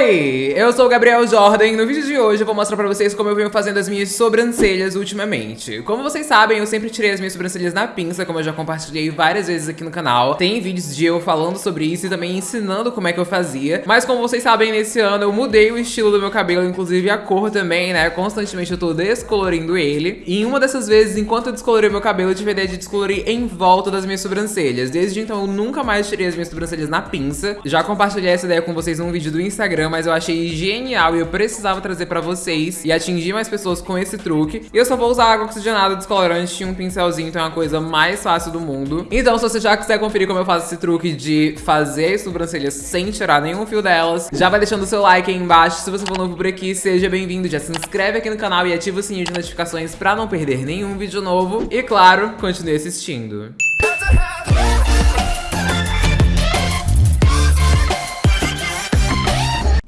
Hey! Eu sou o Gabriel Jordan e no vídeo de hoje eu vou mostrar pra vocês como eu venho fazendo as minhas sobrancelhas ultimamente. Como vocês sabem, eu sempre tirei as minhas sobrancelhas na pinça, como eu já compartilhei várias vezes aqui no canal. Tem vídeos de eu falando sobre isso e também ensinando como é que eu fazia. Mas como vocês sabem, nesse ano eu mudei o estilo do meu cabelo, inclusive a cor também, né? Constantemente eu tô descolorindo ele. E em uma dessas vezes, enquanto eu descolorei meu cabelo, eu tive a ideia de descolorir em volta das minhas sobrancelhas. Desde então eu nunca mais tirei as minhas sobrancelhas na pinça. Já compartilhei essa ideia com vocês num vídeo do Instagram, mas eu achei genial e eu precisava trazer pra vocês e atingir mais pessoas com esse truque. E eu só vou usar água oxigenada, descolorante e um pincelzinho, então é uma coisa mais fácil do mundo. Então, se você já quiser conferir como eu faço esse truque de fazer as sobrancelhas sem tirar nenhum fio delas, já vai deixando o seu like aí embaixo. Se você for novo por aqui, seja bem-vindo, já se inscreve aqui no canal e ativa o sininho de notificações pra não perder nenhum vídeo novo. E claro, continue assistindo.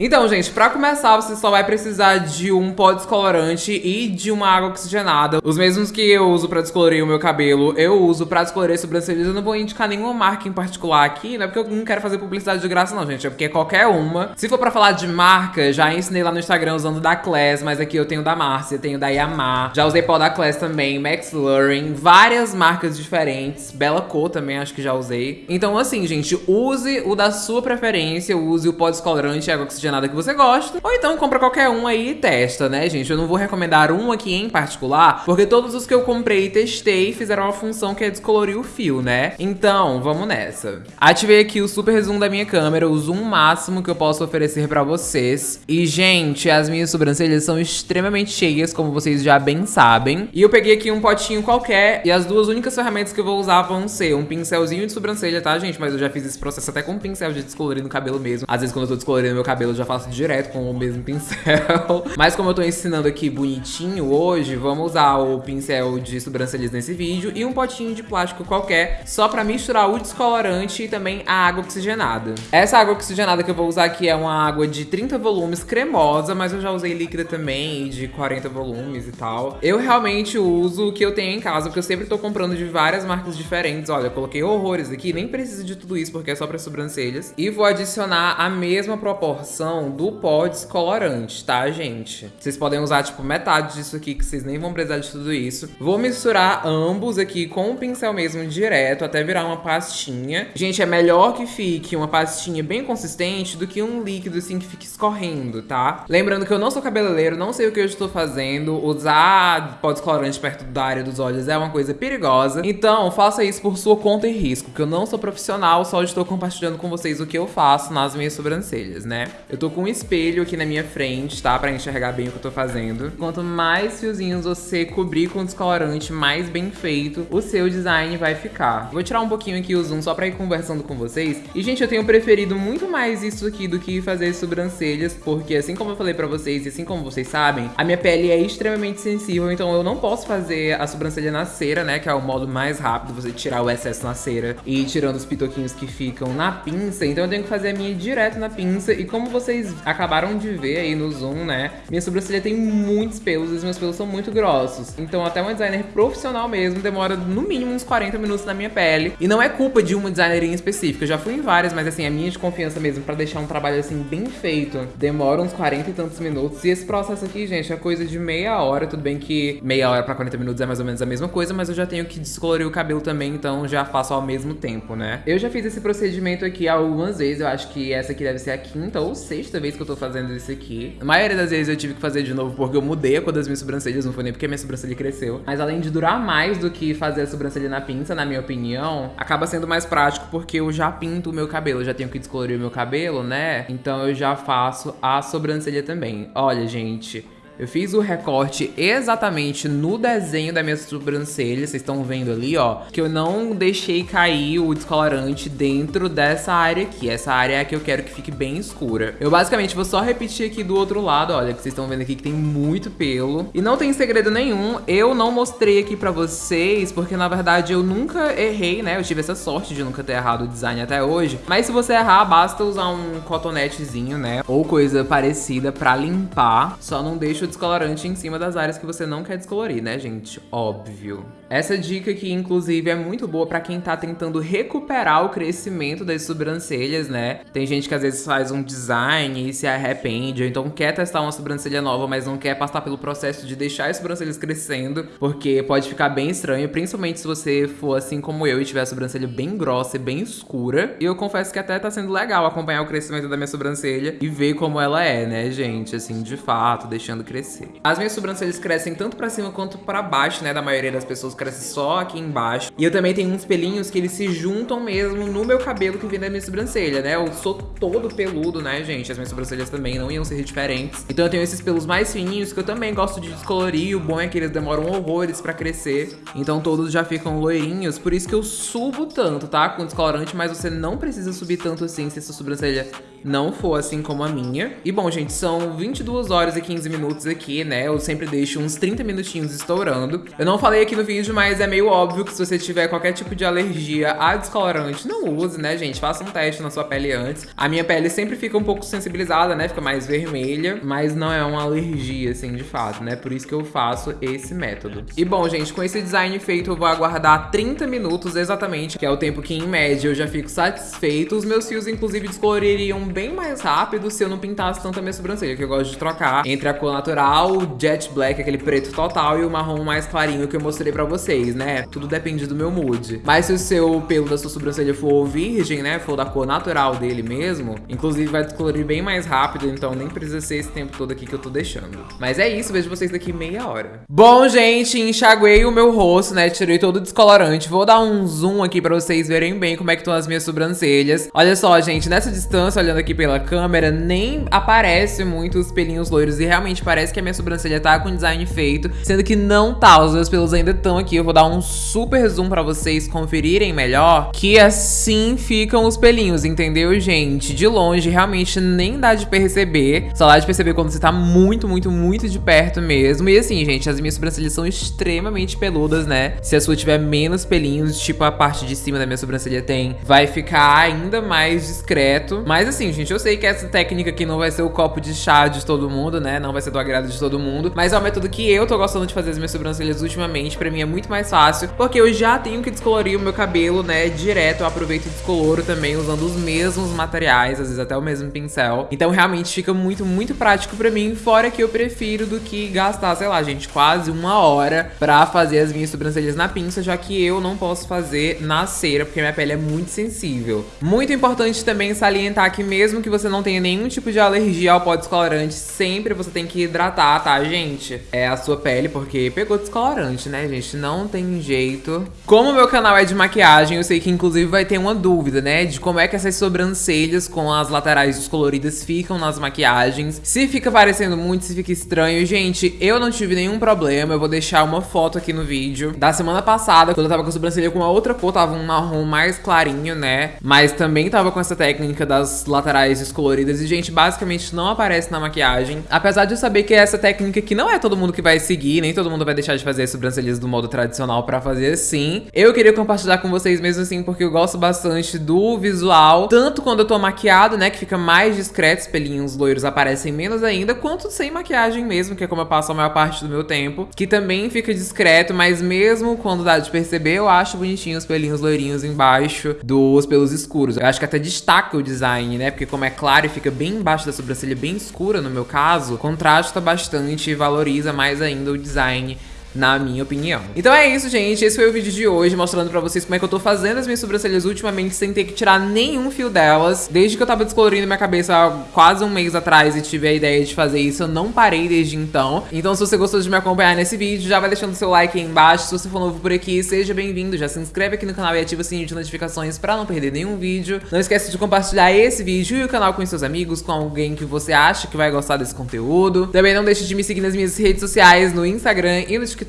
Então, gente, pra começar, você só vai precisar de um pó descolorante e de uma água oxigenada. Os mesmos que eu uso pra descolorir o meu cabelo, eu uso pra descolorir sobrancelhas. Eu não vou indicar nenhuma marca em particular aqui, não é porque eu não quero fazer publicidade de graça não, gente. É porque é qualquer uma. Se for pra falar de marca, já ensinei lá no Instagram usando da Class, mas aqui eu tenho da Márcia, tenho da Yamaha. Já usei pó da Class também, Max Luring, várias marcas diferentes. Bela Cor também, acho que já usei. Então, assim, gente, use o da sua preferência, use o pó descolorante e água oxigenada nada que você gosta. Ou então compra qualquer um aí e testa, né, gente? Eu não vou recomendar um aqui em particular, porque todos os que eu comprei e testei fizeram uma função que é descolorir o fio, né? Então, vamos nessa. Ativei aqui o super zoom da minha câmera, o zoom máximo que eu posso oferecer pra vocês. E, gente, as minhas sobrancelhas são extremamente cheias, como vocês já bem sabem. E eu peguei aqui um potinho qualquer, e as duas únicas ferramentas que eu vou usar vão ser um pincelzinho de sobrancelha, tá, gente? Mas eu já fiz esse processo até com um pincel de descolorir no cabelo mesmo. Às vezes, quando eu tô descolorindo meu cabelo, eu já faço direto com o mesmo pincel. Mas como eu tô ensinando aqui bonitinho hoje, vamos usar o pincel de sobrancelhas nesse vídeo e um potinho de plástico qualquer, só pra misturar o descolorante e também a água oxigenada. Essa água oxigenada que eu vou usar aqui é uma água de 30 volumes cremosa, mas eu já usei líquida também, de 40 volumes e tal. Eu realmente uso o que eu tenho em casa, porque eu sempre tô comprando de várias marcas diferentes. Olha, eu coloquei horrores aqui, nem preciso de tudo isso porque é só pra sobrancelhas. E vou adicionar a mesma proporção do pó descolorante, tá, gente? Vocês podem usar, tipo, metade disso aqui, que vocês nem vão precisar de tudo isso. Vou misturar ambos aqui com o pincel mesmo direto, até virar uma pastinha. Gente, é melhor que fique uma pastinha bem consistente do que um líquido, assim, que fique escorrendo, tá? Lembrando que eu não sou cabeleireiro, não sei o que eu estou fazendo. Usar pó descolorante perto da área dos olhos é uma coisa perigosa. Então, faça isso por sua conta e risco, que eu não sou profissional, só estou compartilhando com vocês o que eu faço nas minhas sobrancelhas, né? Eu tô com um espelho aqui na minha frente, tá? Pra enxergar bem o que eu tô fazendo. Quanto mais fiozinhos você cobrir com descolorante, mais bem feito o seu design vai ficar. Vou tirar um pouquinho aqui o zoom só pra ir conversando com vocês. E, gente, eu tenho preferido muito mais isso aqui do que fazer sobrancelhas, porque assim como eu falei pra vocês e assim como vocês sabem, a minha pele é extremamente sensível, então eu não posso fazer a sobrancelha na cera, né? Que é o modo mais rápido, você tirar o excesso na cera e ir tirando os pitoquinhos que ficam na pinça. Então eu tenho que fazer a minha direto na pinça. E como vocês acabaram de ver aí no zoom, né? Minha sobrancelha tem muitos pelos e os meus pelos são muito grossos. Então até uma designer profissional mesmo demora no mínimo uns 40 minutos na minha pele. E não é culpa de uma designer em específico. Eu já fui em várias, mas assim, a minha de confiança mesmo pra deixar um trabalho assim bem feito demora uns 40 e tantos minutos. E esse processo aqui, gente, é coisa de meia hora. Tudo bem que meia hora pra 40 minutos é mais ou menos a mesma coisa, mas eu já tenho que descolorir o cabelo também, então já faço ao mesmo tempo, né? Eu já fiz esse procedimento aqui algumas vezes. Eu acho que essa aqui deve ser a quinta ou sexta vez que eu tô fazendo isso aqui. A maioria das vezes eu tive que fazer de novo porque eu mudei a cor das minhas sobrancelhas, não foi nem porque minha sobrancelha cresceu. Mas além de durar mais do que fazer a sobrancelha na pinça, na minha opinião, acaba sendo mais prático porque eu já pinto o meu cabelo, eu já tenho que descolorir o meu cabelo, né? Então eu já faço a sobrancelha também. Olha, gente... Eu fiz o recorte exatamente no desenho da minha sobrancelha, vocês estão vendo ali, ó, que eu não deixei cair o descolorante dentro dessa área aqui. Essa área é a que eu quero que fique bem escura. Eu basicamente vou só repetir aqui do outro lado, olha, que vocês estão vendo aqui que tem muito pelo. E não tem segredo nenhum, eu não mostrei aqui pra vocês, porque na verdade eu nunca errei, né? Eu tive essa sorte de nunca ter errado o design até hoje. Mas se você errar, basta usar um cotonetezinho, né? Ou coisa parecida pra limpar. Só não deixa o descolorante em cima das áreas que você não quer descolorir, né, gente? Óbvio. Essa dica aqui, inclusive, é muito boa pra quem tá tentando recuperar o crescimento das sobrancelhas, né? Tem gente que às vezes faz um design e se arrepende, ou então quer testar uma sobrancelha nova, mas não quer passar pelo processo de deixar as sobrancelhas crescendo, porque pode ficar bem estranho, principalmente se você for assim como eu e tiver a sobrancelha bem grossa e bem escura. E eu confesso que até tá sendo legal acompanhar o crescimento da minha sobrancelha e ver como ela é, né, gente? Assim, de fato, deixando crescer. As minhas sobrancelhas crescem tanto pra cima quanto pra baixo, né? Da maioria das pessoas cresce só aqui embaixo. E eu também tenho uns pelinhos que eles se juntam mesmo no meu cabelo que vem da minha sobrancelha, né? Eu sou todo peludo, né, gente? As minhas sobrancelhas também não iam ser diferentes. Então eu tenho esses pelos mais fininhos que eu também gosto de descolorir. O bom é que eles demoram horrores pra crescer. Então todos já ficam loirinhos. Por isso que eu subo tanto, tá? Com descolorante, mas você não precisa subir tanto assim se sua sobrancelha não for assim como a minha. E bom, gente, são 22 horas e 15 minutos aqui, né? Eu sempre deixo uns 30 minutinhos estourando. Eu não falei aqui no vídeo, mas é meio óbvio que se você tiver qualquer tipo de alergia a descolorante, não use, né, gente? Faça um teste na sua pele antes. A minha pele sempre fica um pouco sensibilizada, né? Fica mais vermelha, mas não é uma alergia, assim, de fato, né? Por isso que eu faço esse método. E bom, gente, com esse design feito, eu vou aguardar 30 minutos exatamente, que é o tempo que, em média, eu já fico satisfeito. Os meus fios, inclusive, descoloririam bem mais rápido se eu não pintasse tanto a minha sobrancelha, que eu gosto de trocar entre a cor natural, o jet black, aquele preto total, e o marrom mais clarinho que eu mostrei pra vocês, né? Tudo depende do meu mood. Mas se o seu pelo da sua sobrancelha for virgem, né, for da cor natural dele mesmo, inclusive vai descolorir bem mais rápido, então nem precisa ser esse tempo todo aqui que eu tô deixando. Mas é isso, vejo vocês daqui meia hora. Bom, gente, enxaguei o meu rosto, né, tirei todo o descolorante. Vou dar um zoom aqui pra vocês verem bem como é que estão as minhas sobrancelhas. Olha só, gente, nessa distância, olhando aqui pela câmera, nem aparece muito os pelinhos loiros e realmente parece que a minha sobrancelha tá com design feito, sendo que não tá, os meus pelos ainda estão aqui. Eu vou dar um super zoom pra vocês conferirem melhor, que assim ficam os pelinhos, entendeu, gente? De longe, realmente nem dá de perceber, só dá de perceber quando você tá muito, muito, muito de perto mesmo. E assim, gente, as minhas sobrancelhas são extremamente peludas, né? Se a sua tiver menos pelinhos, tipo a parte de cima da minha sobrancelha tem, vai ficar ainda mais discreto. Mas assim, gente, eu sei que essa técnica aqui não vai ser o copo de chá de todo mundo, né? Não vai ser do agrado de todo mundo, mas é o método que eu tô gostando de fazer as minhas sobrancelhas ultimamente. Pra mim é muito mais fácil, porque eu já tenho que descolorir o meu cabelo, né, direto. Eu aproveito e descoloro também usando os mesmos materiais, às vezes até o mesmo pincel. Então realmente fica muito, muito prático pra mim, fora que eu prefiro do que gastar, sei lá, gente, quase uma hora pra fazer as minhas sobrancelhas na pinça, já que eu não posso fazer na cera, porque minha pele é muito sensível. Muito importante também salientar que mesmo que você não tenha nenhum tipo de alergia ao pó descolorante, sempre você tem que hidratar, tá, gente? É a sua pele, porque pegou descolorante, né, gente? Não tem jeito. Como o meu canal é de maquiagem, eu sei que inclusive vai ter uma dúvida, né, de como é que essas sobrancelhas com as laterais descoloridas ficam nas maquiagens. Se fica parecendo muito, se fica estranho. Gente, eu não tive nenhum problema, eu vou deixar uma foto aqui no vídeo da semana passada, quando eu tava com a sobrancelha com uma outra cor, tava um marrom mais clarinho, né, mas também tava com essa técnica das laterais descoloridas e, gente, basicamente não aparece na maquiagem. Apesar de eu saber que essa técnica que não é todo mundo que vai seguir, nem todo mundo vai deixar de fazer as sobrancelhas do modo tradicional pra fazer assim. Eu queria compartilhar com vocês mesmo assim, porque eu gosto bastante do visual, tanto quando eu tô maquiado, né, que fica mais discreto, os pelinhos loiros aparecem menos ainda, quanto sem maquiagem mesmo, que é como eu passo a maior parte do meu tempo, que também fica discreto, mas mesmo quando dá de perceber, eu acho bonitinho os pelinhos loirinhos embaixo dos pelos escuros. Eu acho que até destaca o design, né, porque como é claro e fica bem embaixo da sobrancelha, bem escura no meu caso, contrasta bastante e valoriza mais ainda o design na minha opinião. Então é isso, gente. Esse foi o vídeo de hoje, mostrando pra vocês como é que eu tô fazendo as minhas sobrancelhas ultimamente, sem ter que tirar nenhum fio delas. Desde que eu tava descolorindo minha cabeça há quase um mês atrás e tive a ideia de fazer isso, eu não parei desde então. Então se você gostou de me acompanhar nesse vídeo, já vai deixando seu like aí embaixo. Se você for novo por aqui, seja bem-vindo. Já se inscreve aqui no canal e ativa o sininho de notificações pra não perder nenhum vídeo. Não esquece de compartilhar esse vídeo e o canal com seus amigos, com alguém que você acha que vai gostar desse conteúdo. Também não deixe de me seguir nas minhas redes sociais, no Instagram e no TikTok.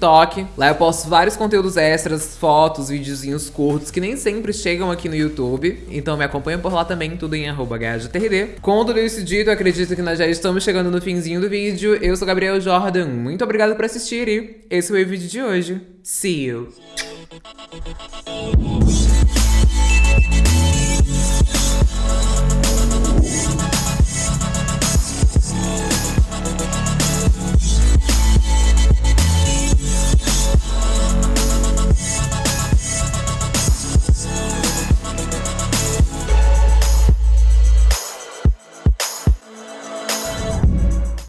Lá eu posto vários conteúdos extras, fotos, videozinhos curtos que nem sempre chegam aqui no YouTube. Então me acompanha por lá também, tudo em arroba. Com tudo isso dito, acredito que nós já estamos chegando no finzinho do vídeo. Eu sou Gabriel Jordan, muito obrigado por assistir e esse foi o vídeo de hoje. See you!